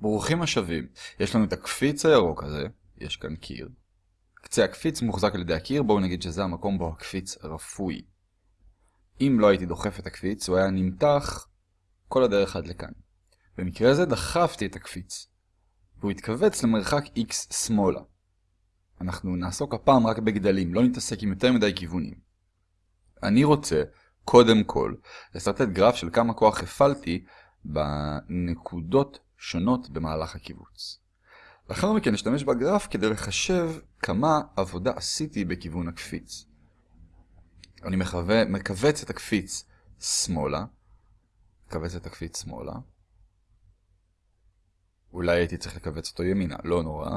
ברוכים השבים. יש לנו את הקפיץ הירוק הזה, יש כאן קיר. קצה הקפיץ מוחזק על ידי הקיר, בואו נגיד שזה המקום בו הקפיץ רפוי. אם לא הייתי דוחף את הקפיץ, הוא היה נמתח כל הדרך עד לכאן. במקרה הזה דחפתי את הקפיץ, והוא התכווץ למרחק x שמאלה. אנחנו נעסוק הפעם רק בגדלים, לא נתעסק עם יותר מדי כיוונים. אני רוצה, קודם כל, לסרטט גרף של כמה כוח הפעלתי בנקודות שונות במהלך הקיבוץ. לאחר מכן נשתמש בגרף כדי לחשב כמה עבודה עשיתי בכיוון הקפיץ. אני מחווה, מכווץ את הקפיץ שמאלה, מכווץ את הקפיץ שמאלה. אולי הייתי צריך לכווץ אותו ימינה, לא נורא.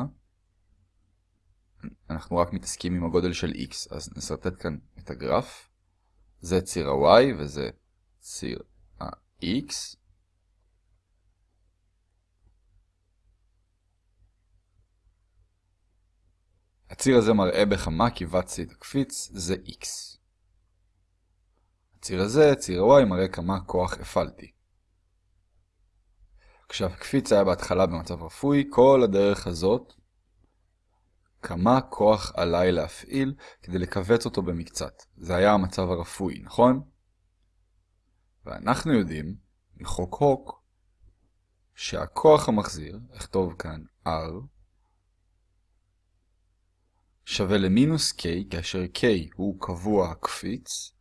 אנחנו רק מתעסקים עם הגודל של x, אז נסרטט כאן את הגרף. זה ציר ה-y וזה ציר ה-x. הציר הזה מראה בכמה את הקפיץ, זה x. הציר הזה, ציר ה-y, מראה כמה כוח הפעלתי. כשהקפיץ היה בהתחלה במצב רפוי, כל הדרך הזאת, כמה כוח עליי להפעיל כדי לכווץ אותו במקצת. זה היה המצב הרפוי, נכון? ואנחנו יודעים, מחוק הוק, שהכוח המחזיר, אכתוב כאן R, שווה למינוס k, כאשר k הוא קבוע הקפיץ,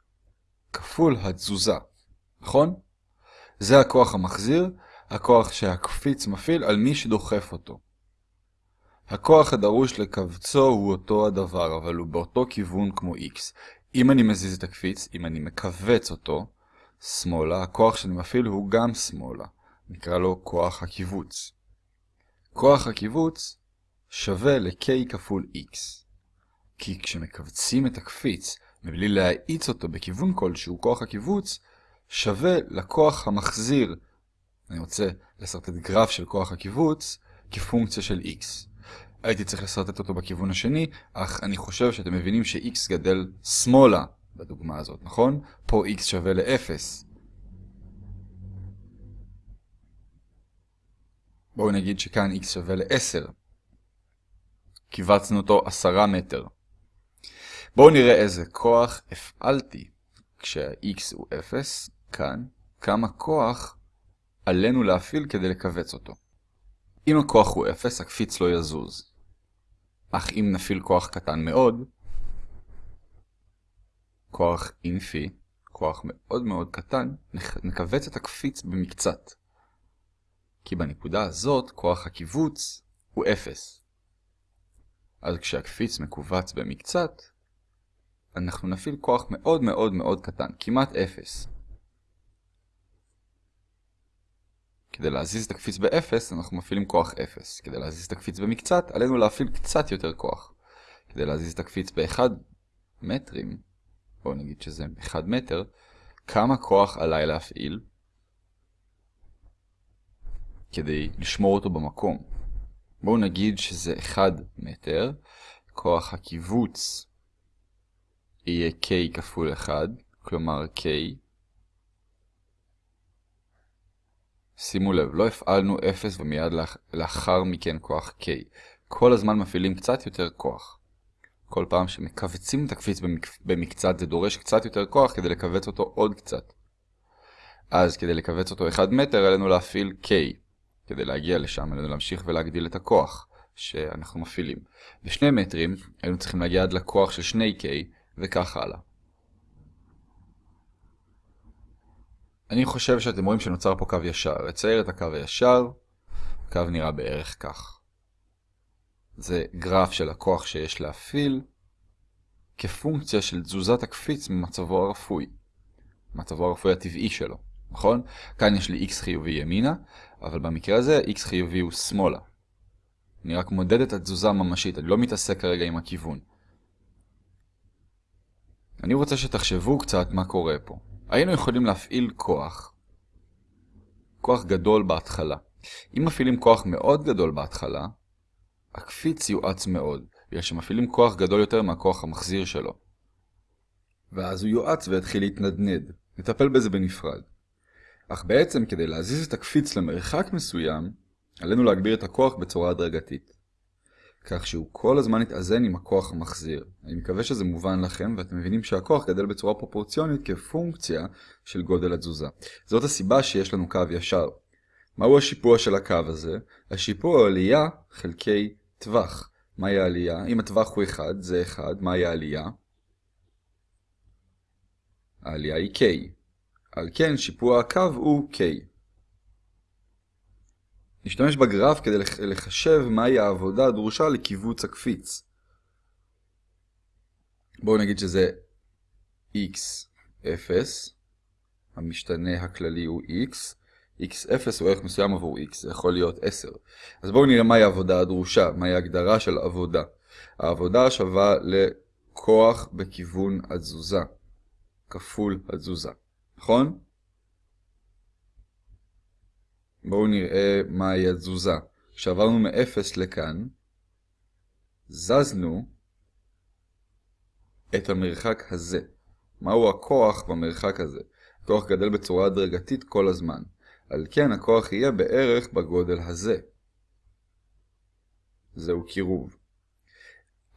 כפול התזוזה, נכון? זה הכוח המחזיר, הכוח שהקפיץ מפעיל על מי שדוחף אותו. הכוח הדרוש לקבצו הוא אותו הדבר, אבל הוא באותו כיוון כמו x. אם אני מזיז את הקפיץ, אם אני מכווץ אותו, שמאלה, הכוח שאני מפעיל הוא גם שמאלה. נקרא לו כוח הקיבוץ. כוח הקיבוץ שווה ל-k כפול x. כי כשמכווצים את הקפיץ מבלי להאיץ אותו בכיוון כלשהו, כוח הקיבוץ שווה לכוח המחזיר. אני רוצה לסרטט גרף של כוח הקיבוץ כפונקציה של x. הייתי צריך לסרטט אותו בכיוון השני, אך אני חושב שאתם מבינים ש-x גדל שמאלה בדוגמה הזאת, נכון? פה x שווה ל-0. בואו נגיד שכאן x שווה ל-10. קיבצנו אותו 10 מטר. בואו נראה איזה כוח הפעלתי כשה-x הוא 0, כאן, כמה כוח עלינו להפעיל כדי לכווץ אותו. אם הכוח הוא 0, הקפיץ לא יזוז. אך אם נפעיל כוח קטן מאוד, כוח אינפי, כוח מאוד מאוד קטן, נכווץ את הקפיץ במקצת. כי בנקודה הזאת כוח הקיבוץ הוא 0. אז כשהקפיץ מכווץ במקצת, אנחנו נפעיל כוח מאוד מאוד מאוד קטן, כמעט 0. כדי להזיז את הקפיץ ב-0, אנחנו מפעילים כוח 0. כדי להזיז את הקפיץ במקצת, עלינו להפעיל קצת יותר כוח. כדי להזיז את הקפיץ ב-1 מטרים, בואו נגיד שזה 1 מטר, כמה כוח עליי להפעיל כדי לשמור אותו במקום. בואו נגיד שזה 1 מטר, כוח הקיבוץ יהיה k כפול 1, כלומר k. שימו לב, לא הפעלנו 0 ומיד לאח... לאחר מכן כוח k. כל הזמן מפעילים קצת יותר כוח. כל פעם שמכווצים את הקפיץ במק... במקצת זה דורש קצת יותר כוח כדי לכווץ אותו עוד קצת. אז כדי לכווץ אותו 1 מטר עלינו להפעיל k. כדי להגיע לשם עלינו להמשיך ולהגדיל את הכוח שאנחנו מפעילים. בשני מטרים היינו צריכים להגיע עד לכוח של 2k וכך הלאה. אני חושב שאתם רואים שנוצר פה קו ישר. אצייר את הקו הישר, הקו נראה בערך כך. זה גרף של הכוח שיש להפעיל כפונקציה של תזוזת הקפיץ ממצבו הרפוי. מצבו הרפוי הטבעי שלו, נכון? כאן יש לי x חיובי ימינה, אבל במקרה הזה x חיובי הוא שמאלה. אני רק מודד את התזוזה הממשית, אני לא מתעסק כרגע עם הכיוון. אני רוצה שתחשבו קצת מה קורה פה. היינו יכולים להפעיל כוח, כוח גדול בהתחלה. אם מפעילים כוח מאוד גדול בהתחלה, הקפיץ יואץ מאוד, בגלל שמפעילים כוח גדול יותר מהכוח המחזיר שלו. ואז הוא יואץ ויתחיל להתנדנד. נטפל בזה בנפרד. אך בעצם כדי להזיז את הקפיץ למרחק מסוים, עלינו להגביר את הכוח בצורה הדרגתית. כך שהוא כל הזמן יתאזן עם הכוח המחזיר. אני מקווה שזה מובן לכם ואתם מבינים שהכוח גדל בצורה פרופורציונית כפונקציה של גודל התזוזה. זאת הסיבה שיש לנו קו ישר. מהו השיפוע של הקו הזה? השיפוע הוא עלייה חלקי טווח. מהי העלייה? אם הטווח הוא 1, זה 1, מהי העלייה? העלייה היא K. על כן שיפוע הקו הוא K. נשתמש בגרף כדי לחשב מהי העבודה הדרושה לקיבוץ הקפיץ. בואו נגיד שזה x0, המשתנה הכללי הוא x, x0 הוא ערך מסוים עבור x, זה יכול להיות 10. אז בואו נראה מהי העבודה הדרושה, מהי ההגדרה של עבודה. העבודה שווה לכוח בכיוון התזוזה, כפול התזוזה, נכון? בואו נראה מהי התזוזה. כשעברנו מ-0 לכאן, זזנו את המרחק הזה. מהו הכוח במרחק הזה? הכוח גדל בצורה הדרגתית כל הזמן. על כן הכוח יהיה בערך בגודל הזה. זהו קירוב.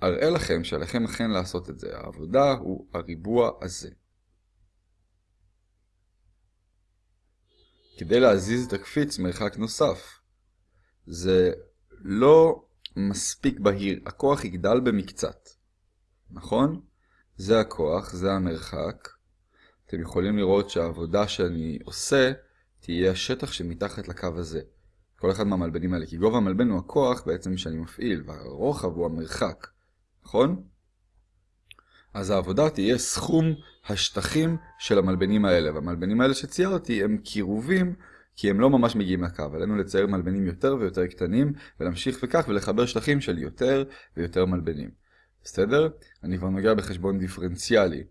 אראה לכם שעליכם אכן לעשות את זה. העבודה הוא הריבוע הזה. כדי להזיז את הקפיץ מרחק נוסף. זה לא מספיק בהיר, הכוח יגדל במקצת. נכון? זה הכוח, זה המרחק. אתם יכולים לראות שהעבודה שאני עושה תהיה השטח שמתחת לקו הזה. כל אחד מהמלבנים האלה, כי גובה המלבן הוא הכוח בעצם שאני מפעיל, והרוחב הוא המרחק. נכון? אז העבודה תהיה סכום השטחים של המלבנים האלה, והמלבנים האלה שציירתי הם קירובים כי הם לא ממש מגיעים לקו. עלינו לצייר מלבנים יותר ויותר קטנים, ולהמשיך וכך ולחבר שטחים של יותר ויותר מלבנים. בסדר? אני כבר נוגע בחשבון דיפרנציאלי.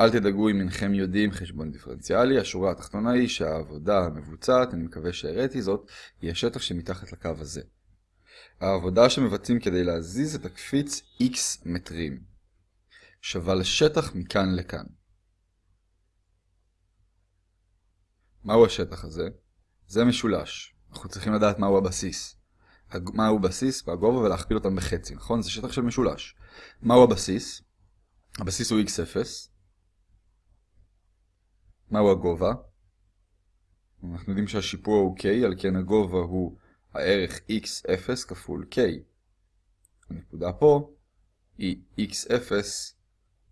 אל תדאגו אם אינכם יודעים חשבון דיפרנציאלי, השורה התחתונה היא שהעבודה המבוצעת, אני מקווה שהראיתי זאת, היא השטח שמתחת לקו הזה. העבודה שמבצעים כדי להזיז את הקפיץ x מטרים. שווה לשטח מכאן לכאן. מהו השטח הזה? זה משולש. אנחנו צריכים לדעת מהו הבסיס. מהו בסיס והגובה ולהכפיל אותם בחצי, נכון? זה שטח של משולש. מהו הבסיס? הבסיס הוא x0. מהו הגובה? אנחנו יודעים שהשיפוע הוא k, על כן הגובה הוא הערך x0 כפול k. הנקודה פה היא x0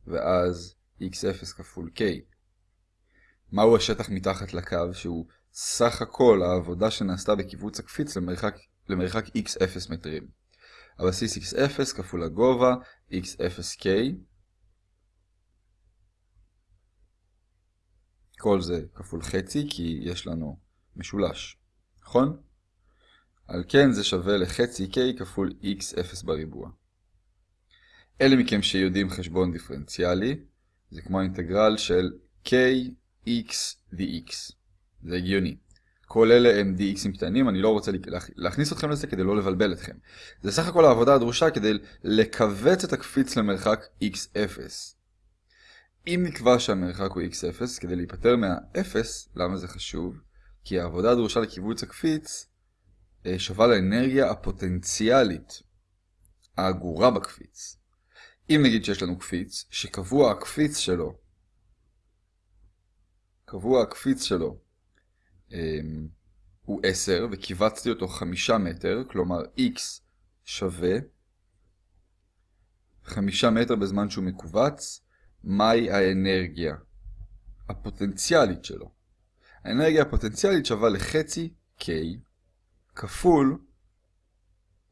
ואז x0 כפול k. מהו השטח מתחת לקו שהוא סך הכל העבודה שנעשתה בקיבוץ הקפיץ למרחק, למרחק x0 מטרים. הבסיס x0 כפול הגובה x0k. כל זה כפול חצי כי יש לנו משולש, נכון? על כן זה שווה לחצי k כפול x0 בריבוע. אלה מכם שיודעים חשבון דיפרנציאלי, זה כמו האינטגרל של kx dx. זה הגיוני. כל אלה הם dxים קטנים, אני לא רוצה להכניס אתכם לזה כדי לא לבלבל אתכם. זה סך הכל העבודה הדרושה כדי לכווץ את הקפיץ למרחק x0. אם נקבע שהמרחק הוא x0, כדי להיפטר מה-0, למה זה חשוב? כי העבודה הדרושה לקיבוץ הקפיץ אה, שווה לאנרגיה הפוטנציאלית האגורה בקפיץ. אם נגיד שיש לנו קפיץ, שקבוע הקפיץ שלו, קבוע הקפיץ שלו אמ, הוא 10 וקיבצתי אותו 5 מטר, כלומר x שווה 5 מטר בזמן שהוא מקובץ, מהי האנרגיה הפוטנציאלית שלו? האנרגיה הפוטנציאלית שווה לחצי k כפול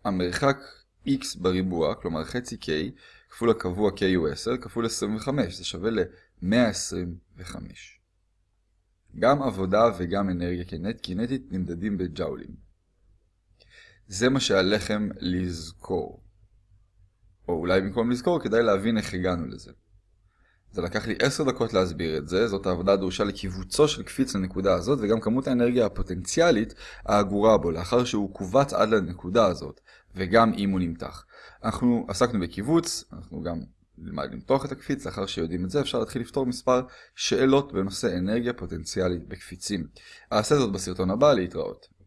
המרחק x בריבוע, כלומר חצי k, כפול הקבוע k הוא 10, כפול 25, זה שווה ל-125. גם עבודה וגם אנרגיה קינטית נמדדים בג'אולים. זה מה שעליכם לזכור. או אולי במקום לזכור כדאי להבין איך הגענו לזה. זה לקח לי 10 דקות להסביר את זה, זאת העבודה הדרושה לקיבוצו של קפיץ לנקודה הזאת, וגם כמות האנרגיה הפוטנציאלית האגורה בו, לאחר שהוא קובץ עד לנקודה הזאת, וגם אם הוא נמתח. אנחנו עסקנו בקיבוץ, אנחנו גם נלמד למתוח את הקפיץ, לאחר שיודעים את זה אפשר להתחיל לפתור מספר שאלות בנושא אנרגיה פוטנציאלית בקפיצים. אעשה זאת בסרטון הבא, להתראות.